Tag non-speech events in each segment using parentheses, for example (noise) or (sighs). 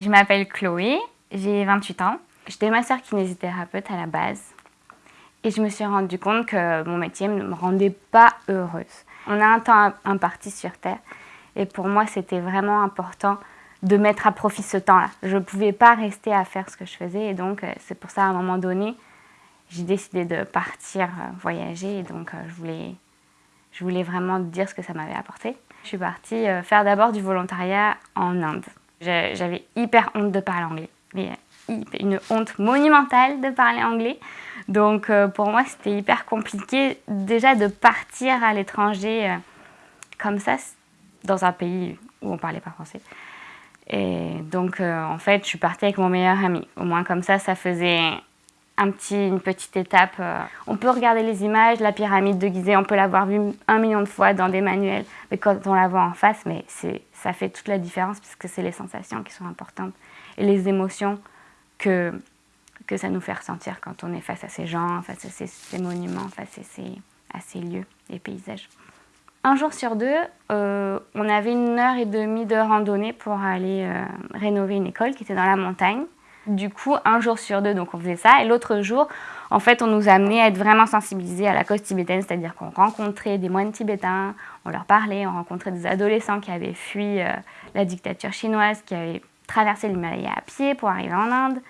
Je m'appelle Chloé, j'ai 28 ans. J'étais masseur kinésithérapeute à la base et je me suis rendu compte que mon métier ne me rendait pas heureuse. On a un temps imparti sur Terre et pour moi c'était vraiment important de mettre à profit ce temps-là. Je ne pouvais pas rester à faire ce que je faisais et donc euh, c'est pour ça à un moment donné j'ai décidé de partir euh, voyager et donc euh, je voulais vraiment dire ce que ça m'avait apporté. Je suis partie faire d'abord du volontariat en Inde. J'avais hyper honte de parler anglais, mais une honte monumentale de parler anglais. Donc euh, pour moi, c'était hyper compliqué déjà de partir à l'étranger euh, comme ça, dans un pays où on parlait pas français. Et donc euh, en fait, je suis partie avec mon meilleur ami. Au moins comme ça, ça faisait un petit, une petite étape. On peut regarder les images, la pyramide de Gizeh, on peut l'avoir vue un million de fois dans des manuels, mais quand on la voit en face, mais ça fait toute la différence puisque c'est les sensations qui sont importantes et les émotions que, que ça nous fait ressentir quand on est face à ces gens, face à ces, monuments, face à ces, à ces, lieux et paysages. Un jour sur deux, euh, on avait une heure et demie de randonnée pour aller euh, rénover une école qui était dans la montagne. Du coup, un jour sur deux, donc on faisait ça. Et l'autre jour, en fait, on nous amenait à être vraiment sensibilisés à la cause tibétaine, c'est-à-dire qu'on rencontrait des moines tibétains, on leur parlait, on rencontrait des adolescents qui avaient fui euh, la dictature chinoise, qui avaient traversé l'Himalaya à pied pour arriver en Inde.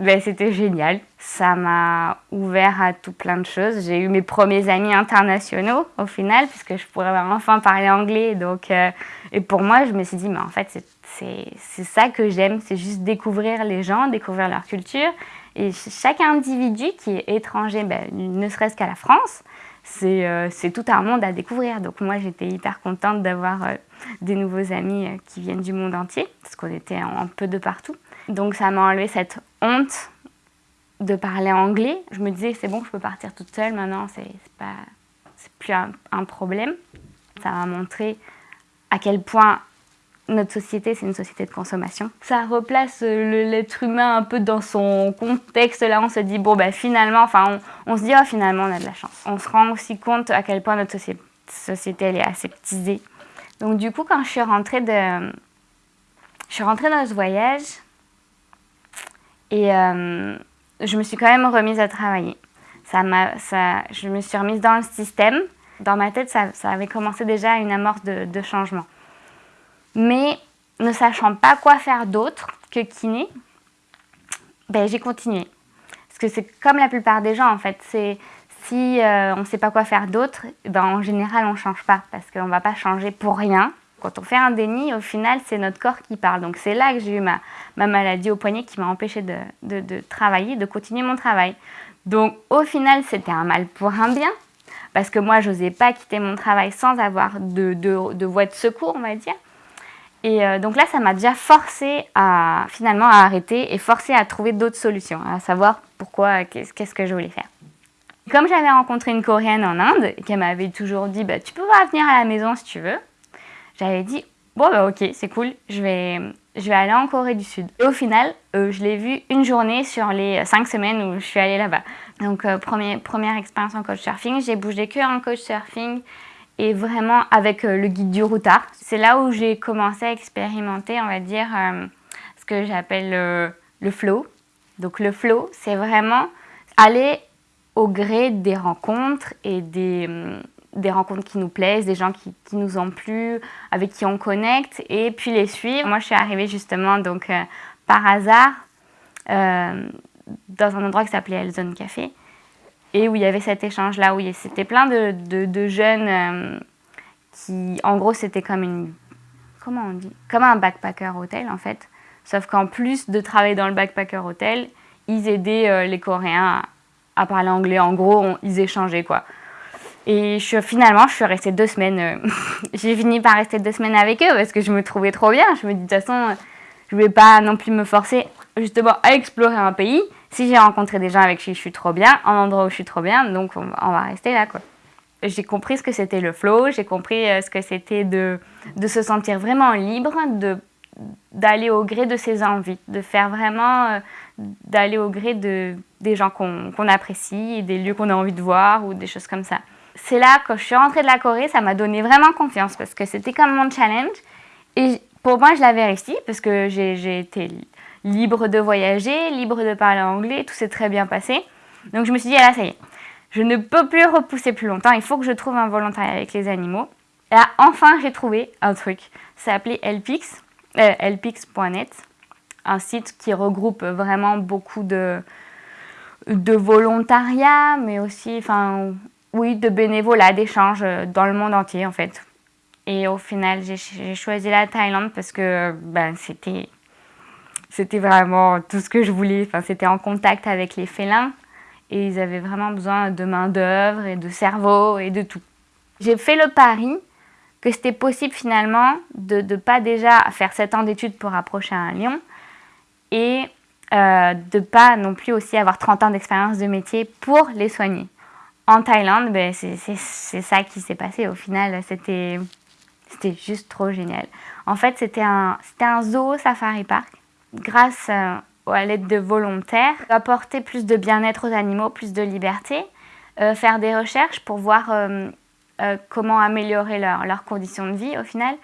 Ben, C'était génial. Ça m'a ouvert à tout plein de choses. J'ai eu mes premiers amis internationaux au final, puisque je pourrais enfin parler anglais. Donc, euh, et pour moi, je me suis dit, mais en fait, c'est ça que j'aime, c'est juste découvrir les gens, découvrir leur culture. Et chaque individu qui est étranger, ben, ne serait-ce qu'à la France, euh, c'est tout un monde à découvrir. Donc moi, j'étais hyper contente d'avoir euh, des nouveaux amis euh, qui viennent du monde entier, parce qu'on était un peu de partout. Donc ça m'a enlevé cette honte de parler anglais. Je me disais, c'est bon, je peux partir toute seule maintenant, c'est plus un, problème. Ça m'a montré à quel point notre société, c'est une société de consommation. Ça replace l'être humain un peu dans son contexte. Là, on se dit, bon, bah, finalement, enfin, on, se dit, oh, finalement, on a de la chance. On se rend aussi compte à quel point notre société, elle est aseptisée. Donc, du coup, quand je suis rentrée de... Je suis rentrée dans ce voyage et euh, je me suis quand même remise à travailler. Ça ça, je me suis remise dans le système. Dans ma tête, ça, avait commencé déjà une amorce de, de changement mais ne sachant pas quoi faire d'autre que kiné, ben, j'ai continué. Parce que c'est comme la plupart des gens en fait, c'est si euh, on ne sait pas quoi faire d'autre, ben, en général on ne change pas parce qu'on ne va pas changer pour rien. Quand on fait un déni, au final, c'est notre corps qui parle. Donc c'est là que j'ai eu ma, ma, maladie au poignet qui m'a empêché de, de, de, travailler, de continuer mon travail. Donc au final, c'était un mal pour un bien. Parce que moi, je n'osais pas quitter mon travail sans avoir de, de voie de secours, on va dire. Et euh, donc là, ça m'a déjà forcé à finalement à arrêter et forcé à trouver d'autres solutions, à savoir pourquoi, qu'est-ce que je voulais faire. Comme j'avais rencontré une Coréenne en Inde qu'elle m'avait toujours dit bah, tu peux venir à la maison si tu veux, j'avais dit bon bah ok c'est cool, je vais, je vais aller en Corée du Sud. Et au final, euh, je l'ai vue une journée sur les cinq semaines où je suis allée là-bas. Donc euh, première expérience en coach surfing, j'ai bougé que en coach surfing et vraiment avec euh, le guide du routard. C'est là où j'ai commencé à expérimenter, on va dire, euh, ce que j'appelle euh, le flow. Donc le flow, c'est vraiment aller au gré des rencontres et des, des rencontres qui nous plaisent, des gens qui, qui, nous ont plu, avec qui on connecte, et puis les suivre. Moi, je suis arrivée justement donc par hasard dans un endroit qui s'appelait Elzone Café et où il y avait cet échange-là, où c'était plein de, de, jeunes euh, qui, en gros, c'était comme une, comment on dit, comme un backpacker hôtel en fait, sauf qu'en plus de travailler dans le backpacker hôtel, ils aidaient euh, les Coréens à, parler anglais, en gros, ils échangeaient quoi. Et finalement, je suis restée deux semaines, euh, (laughs) j'ai fini par rester deux semaines avec eux parce que je me trouvais trop bien, je me dis de toute façon, je ne vais pas non plus me forcer justement à explorer un pays, si j'ai rencontré des gens avec qui je suis trop bien, un endroit où je suis trop bien, donc on, va rester là. quoi. J'ai compris ce que c'était le flow, j'ai compris euh, ce que c'était de, de se sentir vraiment libre, d'aller au gré de ses envies, de faire vraiment, euh, d'aller au gré de, des gens qu'on apprécie, des lieux qu'on a envie de voir ou des choses comme ça. C'est là, quand je suis rentrée de la Corée, ça m'a donné vraiment confiance parce que c'était comme mon challenge. Et pour moi, je l'avais réussi parce que j'ai été libre de voyager, libre de parler anglais, tout s'est très bien passé. Donc je me suis dit, là ça y est, je ne peux plus repousser plus longtemps, il faut que je trouve un volontariat avec les animaux. Et là, enfin, j'ai trouvé un truc. Ça s'appelait Elpix, euh, un site qui regroupe vraiment beaucoup de, de volontariat, mais aussi, enfin, oui, de bénévolat, d'échanges dans le monde entier, en fait. Et au final, j'ai choisi la Thaïlande parce que ben, c'était c'était vraiment tout ce que je voulais. Enfin, c'était en contact avec les félins et ils avaient vraiment besoin de main d'œuvre et de cerveau et de tout. J'ai fait le pari que c'était possible finalement de ne pas déjà faire 7 ans d'études pour approcher un lion et euh, de pas non plus aussi avoir 30 ans d'expérience de métier pour les soigner. En Thaïlande, ben, c'est ça qui s'est passé au final. C'était juste trop génial. En fait, c'était un, un zoo safari park. Grâce euh, à l'aide de volontaires, apporter plus de bien-être aux animaux, plus de liberté, euh, faire des recherches pour voir euh, comment améliorer leurs conditions de vie au final,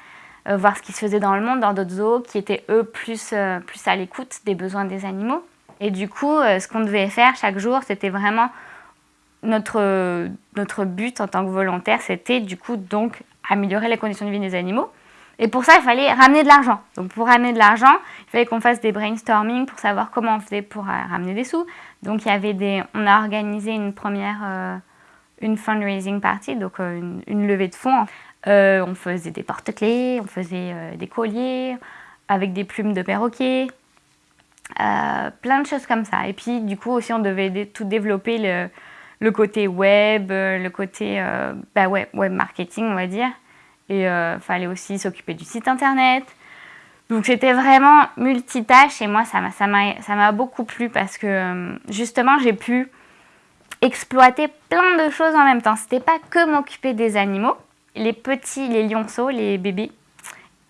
voir ce qui se faisait dans le monde, dans d'autres zoos qui étaient eux plus à l'écoute des besoins des animaux. Et du coup, ce qu'on devait faire chaque jour, c'était vraiment notre, notre but en tant que volontaire, c'était du coup donc améliorer les conditions de vie des animaux. Et pour ça, il fallait ramener de l'argent. Donc pour ramener de l'argent, il fallait qu'on fasse des brainstorming pour savoir comment on faisait pour euh, ramener des sous. Donc il y avait des, on a organisé une première, euh, une fundraising party, donc euh, une, levée de fonds. on faisait des porte-clés, on faisait des colliers avec des plumes de perroquet, plein de choses comme ça. Et puis du coup aussi on devait tout développer le côté web, le côté bah web marketing on va dire et il euh, fallait aussi s'occuper du site internet. Donc c'était vraiment multitâche et moi ça m'a beaucoup plu parce que euh, justement j'ai pu exploiter plein de choses en même temps. C'était pas que m'occuper des animaux. Les petits, les lionceaux, les bébés,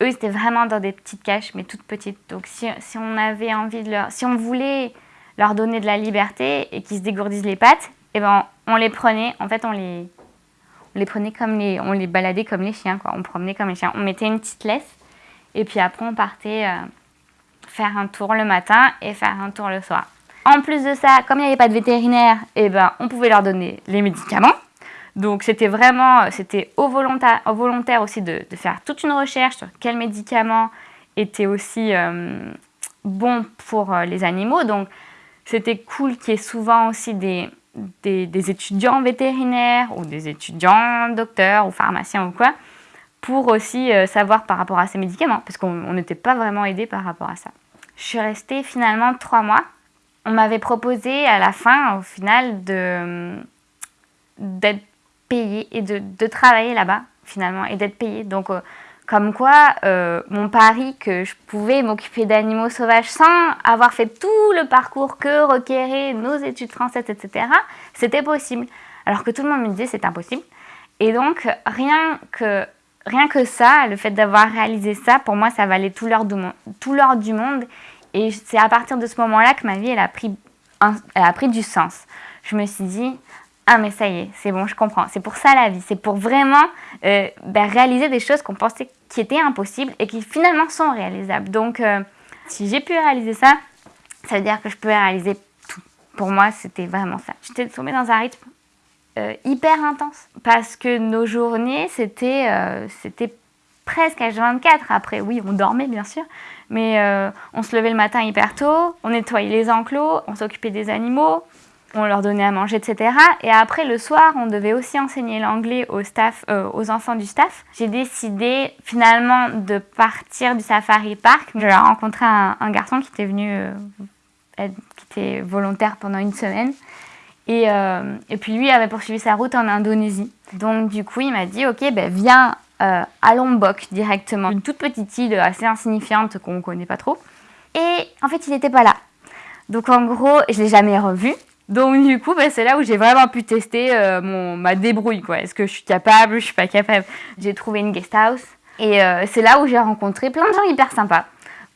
eux c'était vraiment dans des petites caches mais toutes petites. Donc si, on avait envie de leur, si on voulait leur donner de la liberté et qu'ils se dégourdissent les pattes, et eh ben on les prenait, en fait on les, on les prenait comme les, on les baladait comme les chiens, quoi. On promenait comme les chiens. On mettait une petite laisse et puis après on partait euh, faire un tour le matin et faire un tour le soir. En plus de ça, comme il n'y avait pas de vétérinaire, eh ben, on pouvait leur donner les médicaments. Donc c'était vraiment, c'était au volontaire, au volontaire aussi de, faire toute une recherche sur quels médicaments étaient aussi euh, bons pour euh, les animaux. Donc c'était cool qu'il y ait souvent aussi des, des, étudiants vétérinaires ou des étudiants docteurs ou pharmaciens ou quoi, pour aussi euh, savoir par rapport à ces médicaments, parce qu'on n'était pas vraiment aidé par rapport à ça. Je suis restée finalement trois mois. On m'avait proposé à la fin, au final, d'être payée et de, de travailler là-bas, finalement, et d'être payée. Donc, euh, comme quoi, euh, mon pari que je pouvais m'occuper d'animaux sauvages sans avoir fait tout le parcours que requéraient nos études françaises, etc., c'était possible. Alors que tout le monde me disait c'est impossible. Et donc, rien que, rien que ça, le fait d'avoir réalisé ça, pour moi, ça valait tout l'or du, du monde. Et c'est à partir de ce moment-là que ma vie, elle a, pris elle a pris du sens. Je me suis dit, ah mais ça y est, c'est bon, je comprends. C'est pour ça la vie. C'est pour vraiment euh, ben, réaliser des choses qu'on pensait qui étaient impossibles et qui finalement sont réalisables. Donc euh, si j'ai pu réaliser ça, ça veut dire que je peux réaliser tout. Pour moi, c'était vraiment ça. J'étais tombée dans un rythme euh, hyper intense parce que nos journées, c'était presque H24. Après, oui, on dormait bien sûr, mais on se levait le matin hyper tôt, on nettoyait les enclos, on s'occupait des animaux, on leur donnait à manger, etc. Et après, le soir, on devait aussi enseigner l'anglais aux, euh, aux enfants du staff. J'ai décidé finalement de partir du safari park. J'ai rencontré un, garçon qui était venu, euh, qui était volontaire pendant une semaine. Et, euh, et, puis lui avait poursuivi sa route en Indonésie. Donc du coup, il m'a dit, ok, ben, viens à Lombok directement. Une toute petite île assez insignifiante qu'on ne connaît pas trop. Et en fait, il n'était pas là. Donc en gros, je l'ai jamais revu. Donc du coup, bah, c'est là où j'ai vraiment pu tester euh, mon, ma débrouille. Est-ce que je suis capable, je suis pas capable? J'ai trouvé une guest house et euh, c'est là où j'ai rencontré plein de gens hyper sympas.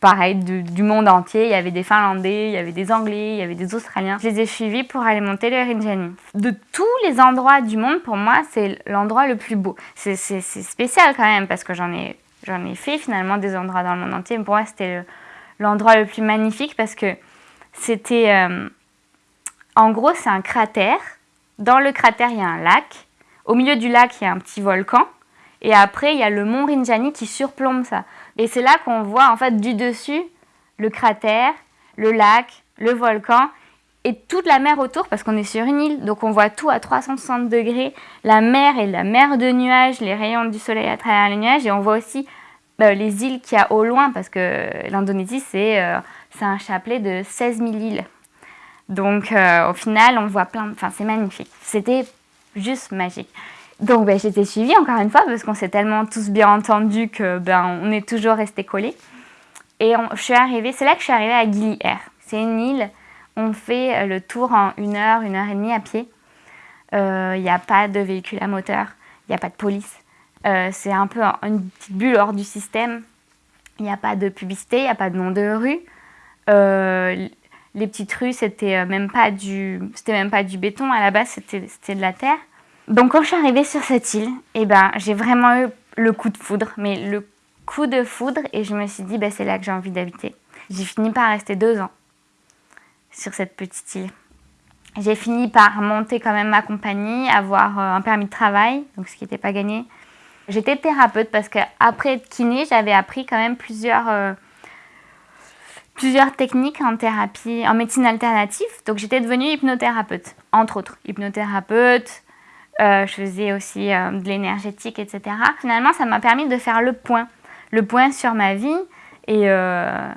Pareil, du, monde entier, il y avait des Finlandais, il y avait des Anglais, il y avait des Australiens. Je les ai suivis pour aller monter le Rinjani. De tous les endroits du monde, pour moi, c'est l'endroit le plus beau. C'est spécial quand même parce que j'en ai, ai fait finalement des endroits dans le monde entier. Mais pour moi, c'était l'endroit le plus magnifique parce que c'était... Euh, en gros, c'est un cratère. Dans le cratère, il y a un lac. Au milieu du lac, il y a un petit volcan. Et après, il y a le mont Rinjani qui surplombe ça. Et c'est là qu'on voit, en fait, du dessus, le cratère, le lac, le volcan et toute la mer autour parce qu'on est sur une île. Donc on voit tout à 360 degrés. La mer et la mer de nuages, les rayons du soleil à travers les nuages. Et on voit aussi bah, les îles qu'il y a au loin parce que l'Indonésie, c'est euh, un chapelet de 16 000 îles. Donc euh, au final, on voit plein... Enfin, c'est magnifique. C'était juste magique. Donc ben, j'étais suivie encore une fois parce qu'on s'est tellement tous bien entendus que ben, on est toujours restés collés. Et je suis arrivée, c'est là que je suis arrivée à Gili Air. C'est une île, on fait euh, le tour en une heure, une heure et demie à pied. Il euh, n'y a pas de véhicule à moteur, il n'y a pas de police. C'est un peu une petite bulle hors du système. Il n'y a pas de publicité, il n'y a pas de nom de rue. Les petites rues, c'était même pas du, c'était même pas du béton. À la base, c'était de la terre. Donc quand je suis arrivée sur cette île, eh ben, j'ai vraiment eu le coup de foudre, mais le coup de foudre et je me suis dit ben, c'est là que j'ai envie d'habiter. J'ai fini par rester deux ans sur cette petite île. J'ai fini par monter quand même ma compagnie, avoir euh, un permis de travail, donc ce qui n'était pas gagné. J'étais thérapeute parce qu'après kiné, j'avais appris quand même plusieurs, euh, plusieurs techniques en thérapie, en médecine alternative. Donc j'étais devenue hypnothérapeute, entre autres. Hypnothérapeute, euh, je faisais aussi euh, de l'énergétique, etc. Finalement, ça m'a permis de faire le point. Le point sur ma vie et euh,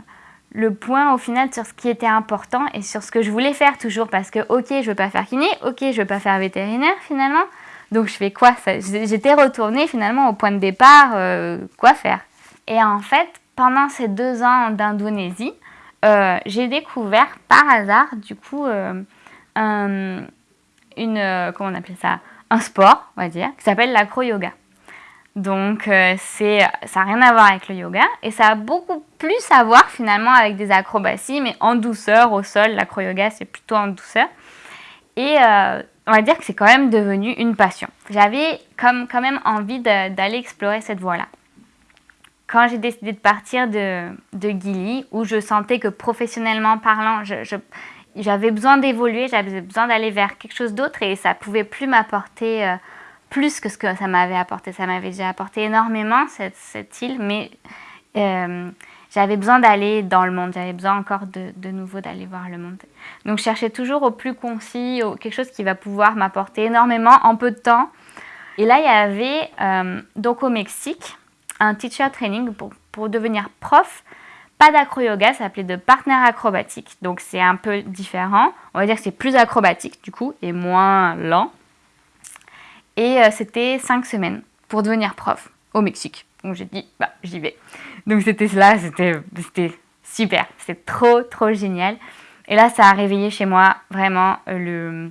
le point au final sur ce qui était important et sur ce que je voulais faire toujours. Parce que, ok, je veux pas faire kiné, ok, je veux pas faire vétérinaire finalement. Donc je fais quoi? J'étais retournée finalement au point de départ, quoi faire? Et en fait, pendant ces deux ans d'Indonésie, j'ai découvert par hasard, du coup, une, comment on appelle ça un sport, on va dire, qui s'appelle l'acro-yoga. Donc, euh, c'est, ça n'a rien à voir avec le yoga et ça a beaucoup plus à voir finalement avec des acrobaties, mais en douceur au sol. L'acro-yoga, c'est plutôt en douceur. Et euh, on va dire que c'est quand même devenu une passion. J'avais quand même envie d'aller explorer cette voie-là. Quand j'ai décidé de partir de, de Gili, où je sentais que professionnellement parlant, j'avais besoin d'évoluer, j'avais besoin d'aller vers quelque chose d'autre et ça pouvait plus m'apporter euh, plus que ce que ça m'avait apporté. Ça m'avait déjà apporté énormément cette, île, mais euh, j'avais besoin d'aller dans le monde, j'avais besoin encore de, nouveau d'aller voir le monde. Donc je cherchais toujours au plus concis, quelque chose qui va pouvoir m'apporter énormément en peu de temps. Et là, il y avait euh, donc au Mexique un teacher training pour, pour devenir prof pas d'acro-yoga, ça s'appelait de partenaire acrobatique. Donc c'est un peu différent. On va dire que c'est plus acrobatique du coup et moins lent. Et euh, c'était cinq semaines pour devenir prof au Mexique. Donc j'ai dit, bah j'y vais. Donc c'était là, c'était super. C'était trop, trop génial. Et là, ça a réveillé chez moi vraiment euh,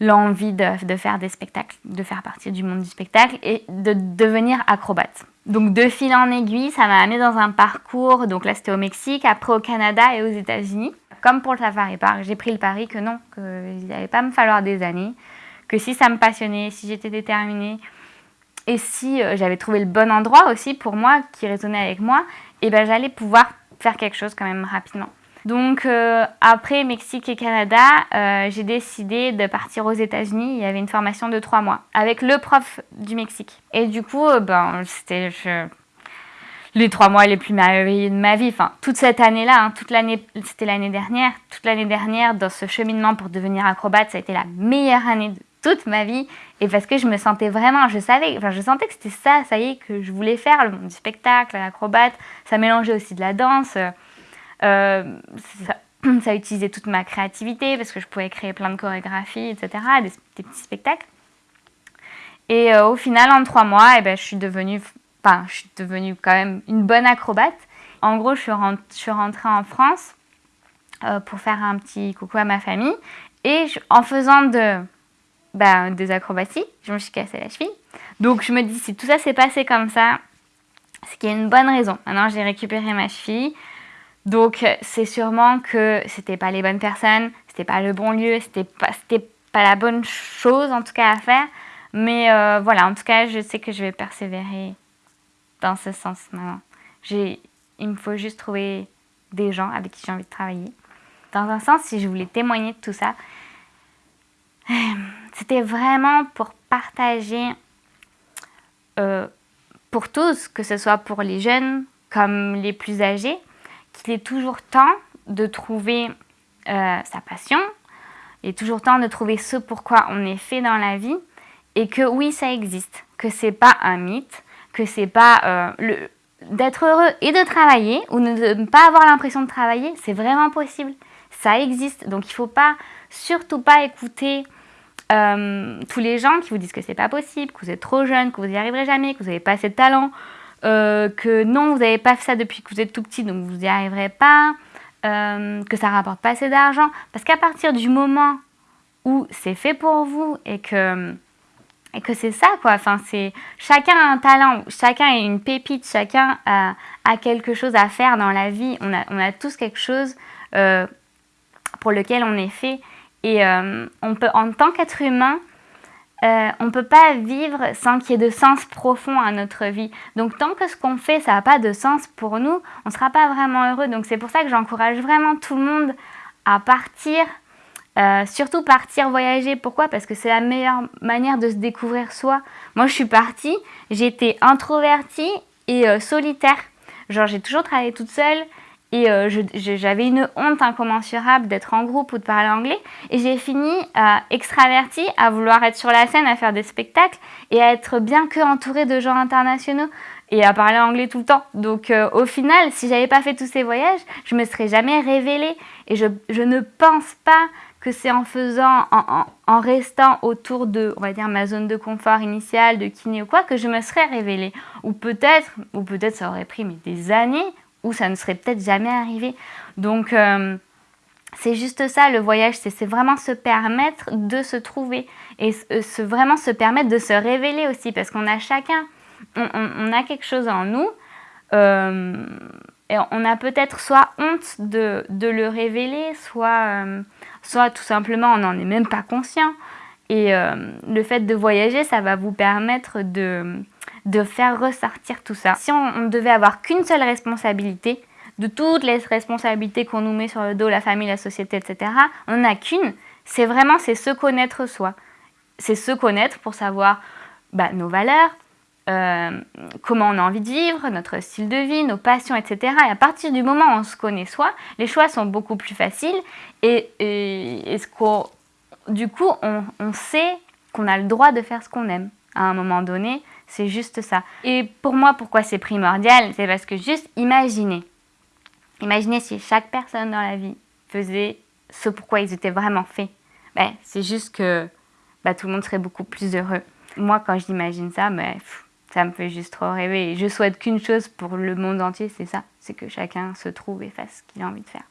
l'envie de, de, faire des spectacles, de faire partie du monde du spectacle et de devenir acrobate. Donc de fil en aiguille, ça m'a amené dans un parcours, donc là c'était au Mexique, après au Canada et aux États-Unis. Comme pour le Safari Park, j'ai pris le pari que non, qu'il n'allait pas me falloir des années, que si ça me passionnait, si j'étais déterminée, et si euh, j'avais trouvé le bon endroit aussi pour moi, qui résonnait avec moi, et eh ben j'allais pouvoir faire quelque chose quand même rapidement. Donc euh, après Mexique et Canada, euh, j'ai décidé de partir aux États-Unis. Il y avait une formation de trois mois avec le prof du Mexique. Et du coup, euh, ben, c'était les trois mois les plus merveilleux de ma vie. Enfin, toute cette année-là, hein, toute l'année, c'était l'année dernière. Toute l'année dernière, dans ce cheminement pour devenir acrobate, ça a été la meilleure année de toute ma vie. Et parce que je me sentais vraiment, je savais, enfin, je sentais que c'était ça, ça y est, que je voulais faire, le monde du spectacle, l'acrobate. Ça mélangeait aussi de la danse. Euh, ça, (clears throat) ça, a utilisé toute ma créativité parce que je pouvais créer plein de chorégraphies, etc., des, petits spectacles. Et euh, au final, en trois mois, eh ben, je, suis devenue, enfin, je suis devenue quand même une bonne acrobate. En gros, je suis, rentrée en France euh, pour faire un petit coucou à ma famille. Et en faisant ben, des acrobaties, je me suis cassé la cheville. Donc je me dis, si tout ça s'est passé comme ça, c'est qu'il y a une bonne raison. Maintenant, j'ai récupéré ma cheville. Donc c'est sûrement que c'était pas les bonnes personnes, c'était pas le bon lieu, c'était pas, pas la bonne chose en tout cas à faire. Mais euh, voilà, en tout cas, je sais que je vais persévérer dans ce sens maintenant. Il me faut juste trouver des gens avec qui j'ai envie de travailler. Dans un sens, si je voulais témoigner de tout ça, (sighs) c'était vraiment pour partager euh, pour tous, que ce soit pour les jeunes comme les plus âgés, qu'il est toujours temps de trouver euh, sa passion, il est toujours temps de trouver ce pourquoi on est fait dans la vie et que oui, ça existe, que c'est pas un mythe, que c'est pas euh, le d'être heureux et de travailler ou de ne pas avoir l'impression de travailler, c'est vraiment possible. Ça existe. Donc il ne faut pas, surtout pas écouter euh, tous les gens qui vous disent que c'est pas possible, que vous êtes trop jeune, que vous n'y arriverez jamais, que vous n'avez pas assez de talent, euh, que non, vous n'avez pas fait ça depuis que vous êtes tout petit, donc vous n'y arriverez pas, euh, que ça rapporte pas assez d'argent. Parce qu'à partir du moment où c'est fait pour vous et que et que c'est ça quoi. Enfin chacun a un talent chacun a une pépite chacun a, quelque chose à faire dans la vie. On a, on a tous quelque chose pour lequel on est fait. Et euh, on peut, en tant qu'être humain, euh, on ne peut pas vivre sans qu'il y ait de sens profond à notre vie. Donc tant que ce qu'on fait, ça n'a pas de sens pour nous, on ne sera pas vraiment heureux. Donc c'est pour ça que j'encourage vraiment tout le monde à partir, euh, surtout partir voyager. Pourquoi? Parce que c'est la meilleure manière de se découvrir soi. Moi je suis partie, j'étais introvertie et solitaire. Genre j'ai toujours travaillé toute seule, et euh, j'avais une honte incommensurable d'être en groupe ou de parler anglais. Et j'ai fini euh, extravertie, à vouloir être sur la scène, à faire des spectacles et à être bien que entourée de gens internationaux et à parler anglais tout le temps. Donc euh, au final, si j'avais pas fait tous ces voyages, je me serais jamais révélée. Et je, ne pense pas que c'est en faisant, en, restant autour de, on va dire, ma zone de confort initiale, de kiné ou quoi, que je me serais révélée. Ou peut-être, ou peut-être ça aurait pris des années, où ça ne serait peut-être jamais arrivé. Donc, euh, c'est juste ça, le voyage, c'est vraiment se permettre de se trouver et se, vraiment se permettre de se révéler aussi, parce qu'on a chacun, on, a quelque chose en nous, euh, et on a peut-être soit honte de, le révéler, soit, euh, soit tout simplement on n'en est même pas conscient. Et le fait de voyager, ça va vous permettre de, de faire ressortir tout ça. Si on, ne devait avoir qu'une seule responsabilité, de toutes les responsabilités qu'on nous met sur le dos, la famille, la société, etc., on n'en a qu'une, c'est vraiment c'est se connaître soi. C'est se connaître pour savoir bah, nos valeurs, euh, comment on a envie de vivre, notre style de vie, nos passions, etc. Et à partir du moment où on se connaît soi, les choix sont beaucoup plus faciles et, et, ce du coup, on, sait qu'on a le droit de faire ce qu'on aime à un moment donné, c'est juste ça. Et pour moi, pourquoi c'est primordial C'est parce que juste imaginez. Imaginez si chaque personne dans la vie faisait ce pourquoi ils étaient vraiment faits. Ben, c'est juste que ben, tout le monde serait beaucoup plus heureux. Moi, quand j'imagine ça, ben, ça me fait juste trop rêver. je souhaite qu'une chose pour le monde entier, c'est ça. C'est que chacun se trouve et fasse ce qu'il a envie de faire.